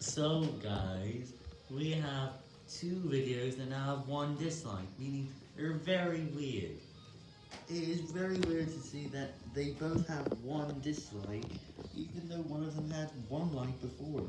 So guys, we have two videos that now have one dislike, meaning they're very weird. It is very weird to see that they both have one dislike, even though one of them had one like before.